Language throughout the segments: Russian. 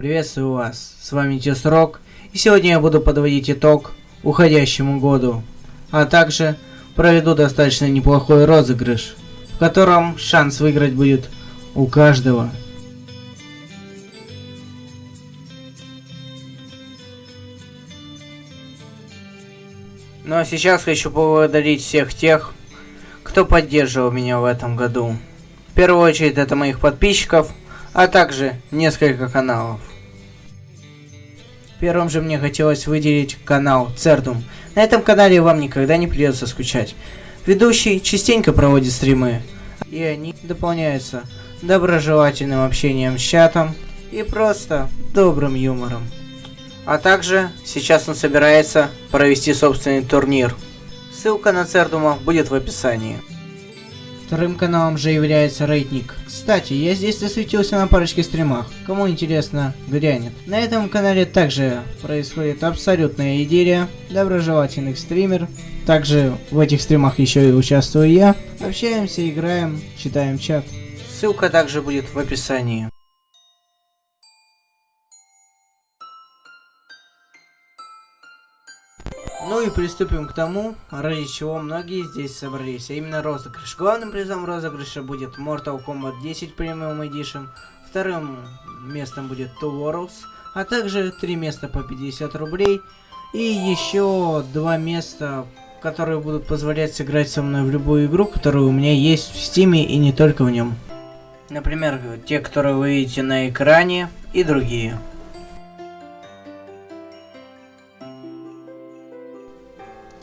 Приветствую вас, с вами Тесрок, и сегодня я буду подводить итог уходящему году, а также проведу достаточно неплохой розыгрыш, в котором шанс выиграть будет у каждого. Ну а сейчас хочу поблагодарить всех тех, кто поддерживал меня в этом году. В первую очередь это моих подписчиков, а также несколько каналов. Первым же мне хотелось выделить канал Цердум. На этом канале вам никогда не придется скучать. Ведущий частенько проводит стримы, и они дополняются доброжелательным общением с чатом и просто добрым юмором. А также сейчас он собирается провести собственный турнир. Ссылка на Цердума будет в описании. Вторым каналом же является Рейтник. Кстати, я здесь засветился на парочке стримах. Кому интересно, глянет. На этом канале также происходит абсолютная идиллия. Доброжелательных стример. Также в этих стримах еще и участвую я. Общаемся, играем, читаем чат. Ссылка также будет в описании. И приступим к тому, ради чего многие здесь собрались, а именно розыгрыш. Главным призом розыгрыша будет Mortal Kombat 10 Premium Edition, вторым местом будет Two Worlds, а также три места по 50 рублей и еще два места, которые будут позволять сыграть со мной в любую игру, которая у меня есть в стиме и не только в нем. Например, те, которые вы видите на экране и другие.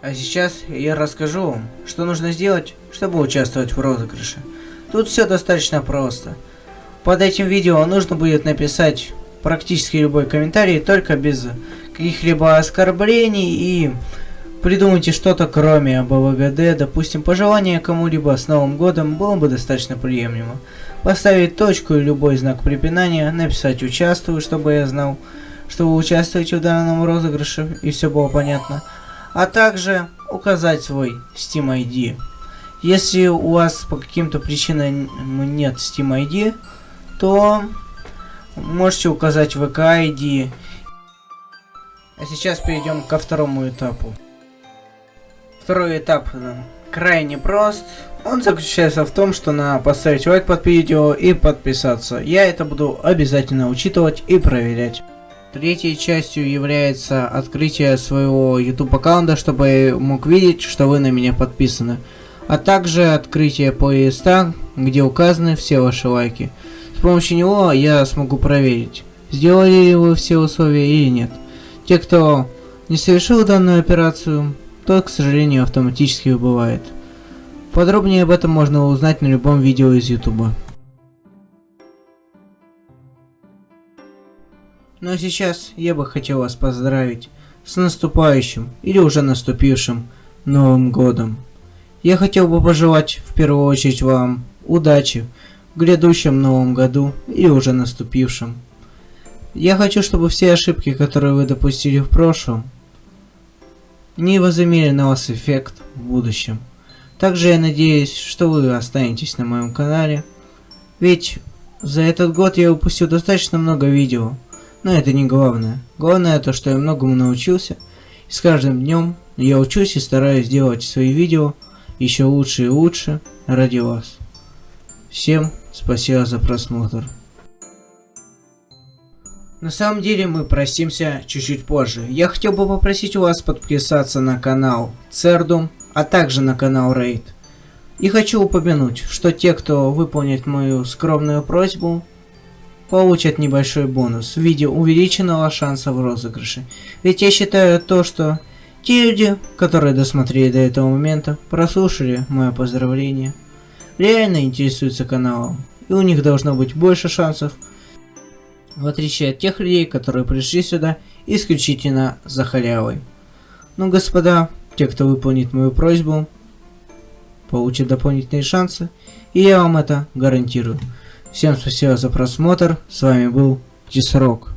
А сейчас я расскажу вам, что нужно сделать, чтобы участвовать в розыгрыше. Тут все достаточно просто. Под этим видео нужно будет написать практически любой комментарий, только без каких-либо оскорблений и придумайте что-то кроме АБВГД, допустим, пожелание кому-либо с Новым Годом было бы достаточно приемлемо. Поставить точку и любой знак препинания, написать «Участвую», чтобы я знал, что вы участвуете в данном розыгрыше и все было понятно а также указать свой Steam ID. Если у вас по каким-то причинам нет Steam ID, то можете указать VK ID. А сейчас перейдем ко второму этапу. Второй этап крайне прост. Он заключается в том, что надо поставить лайк под видео и подписаться. Я это буду обязательно учитывать и проверять. Третьей частью является открытие своего YouTube аккаунта, чтобы мог видеть, что вы на меня подписаны. А также открытие плейлиста, где указаны все ваши лайки. С помощью него я смогу проверить, сделали ли вы все условия или нет. Те, кто не совершил данную операцию, то, к сожалению, автоматически убывает. Подробнее об этом можно узнать на любом видео из YouTube. Ну а сейчас я бы хотел вас поздравить с наступающим или уже наступившим Новым Годом. Я хотел бы пожелать в первую очередь вам удачи в грядущем Новом Году или уже наступившем. Я хочу, чтобы все ошибки, которые вы допустили в прошлом, не возымели на вас эффект в будущем. Также я надеюсь, что вы останетесь на моем канале, ведь за этот год я выпустил достаточно много видео, но это не главное. Главное то, что я многому научился. И с каждым днем я учусь и стараюсь делать свои видео еще лучше и лучше ради вас. Всем спасибо за просмотр. На самом деле мы простимся чуть-чуть позже. Я хотел бы попросить у вас подписаться на канал Цердум, а также на канал Рейд. И хочу упомянуть, что те, кто выполнит мою скромную просьбу, получат небольшой бонус в виде увеличенного шанса в розыгрыше. Ведь я считаю то, что те люди, которые досмотрели до этого момента, прослушали мое поздравление, реально интересуются каналом, и у них должно быть больше шансов, в отличие от тех людей, которые пришли сюда исключительно за халявой. Ну, господа, те, кто выполнит мою просьбу, получат дополнительные шансы, и я вам это гарантирую. Всем спасибо за просмотр. С вами был Тисрок.